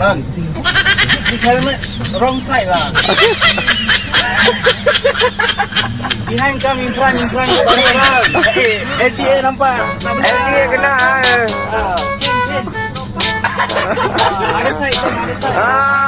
Bang, This helmet wrong side lah. Behind come in front in front. Bang, eh, Okay, LTA nampak. LTA kena. Eh. Ah, change change. Ah, ada side, ada side. Ah.